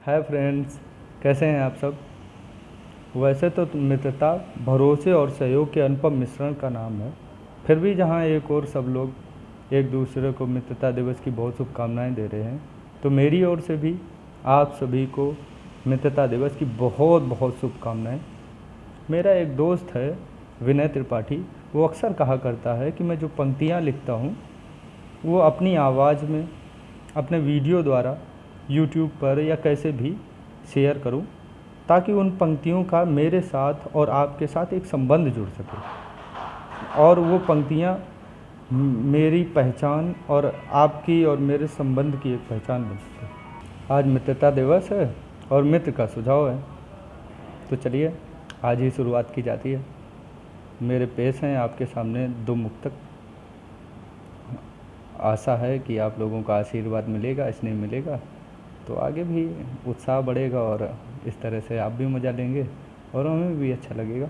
Hi friends, कैसे हैं आप सब? वैसे तो मित्रता, भरोसे और सहयोग के अनुपम मिश्रण का नाम है। फिर भी जहाँ एक और सब लोग एक दूसरे को मित्रता दिवस की बहुत शुभकामनाएँ दे रहे हैं तो मेरी ओर से भी आप सभी को मित्रता दिवस की बहुत बहुत शुभकामनाएँ। मेरा एक दोस्त है, विनय त्रिपाठी। वो अक्सर कहा करता है कि मैं जो पंक्तियाँ लिखता हूँ, वो अपनी आवाज़ में, अपने वीडियो द्वारा यूट्यूब पर या कैसे भी शेयर करूँ, ताकि उन पंक्तियों का मेरे साथ और आपके साथ एक संबंध जुड़ सके। और वो पंक्तियाँ मेरी पहचान और आपकी और मेरे संबंध की एक पहचान बन सके। आज मित्रता दिवस है और मित्र का सुझाव है। तो चलिए, आज ही शुरुआत की जाती है। मेरे पेश हैं आपके सामने दो मुक्तक। आशा है कि आप लोगों का आशीर्वाद मिलेगा, स्नेह मिलेगा। तो आगे भी उत्साह बढ़ेगा और इस तरह से आप भी मज़ा लेंगे और हमें भी अच्छा लगेगा।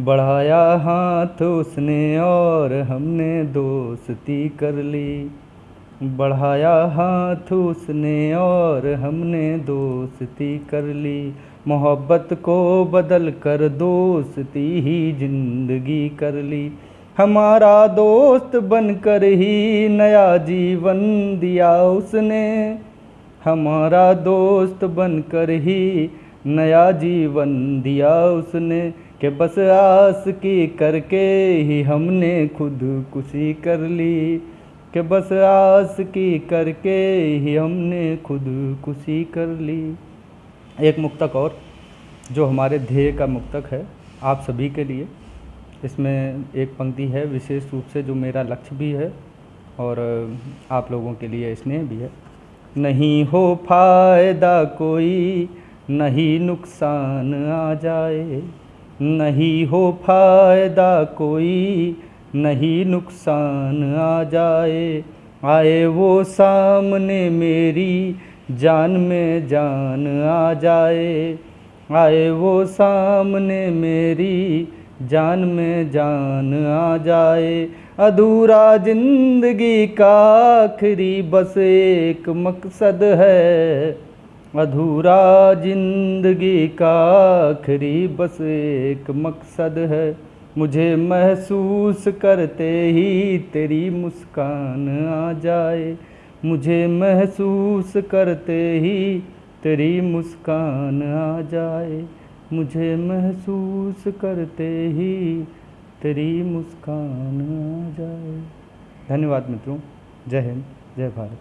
बढ़ाया हाथ उसने और हमने दोस्ती कर ली। बढ़ाया हाथ उसने और हमने दोस्ती कर ली। मोहब्बत को बदल कर दोस्ती ही ज़िंदगी कर ली। हमारा दोस्त बनकर ही नया जीवन दिया उसने। हमारा दोस्त बनकर ही नया जीवन दिया उसने, के बस आस की करके ही हमने खुद खुशी कर ली। कि बस आस की करके ही हमने खुद खुशी कर ली। एक मुक्तक और, जो हमारे ध्येय का मुक्तक है आप सभी के लिए। इसमें एक पंक्ति है, विशेष रूप से जो मेरा लक्ष्य भी है और आप लोगों के लिए स्नेह भी है। नहीं हो फ़ायदा कोई, नहीं नुकसान आ जाए। नहीं हो फ़ायदा कोई, नहीं नुकसान आ जाए। आए वो सामने मेरी, जान में जान आ जाए। आए वो सामने मेरी, जान में जान आ जाए। अधूरा ज़िंदगी का आखिरी बस एक मकसद है। अधूरा ज़िंदगी का आखिरी बस एक मकसद है। मुझे महसूस करते ही तेरी मुस्कान आ जाए। मुझे महसूस करते ही तेरी मुस्कान आ जाए। मुझे महसूस करते ही तेरी मुस्कान आ जाए। धन्यवाद मित्रों। जय हिंद जय भारत।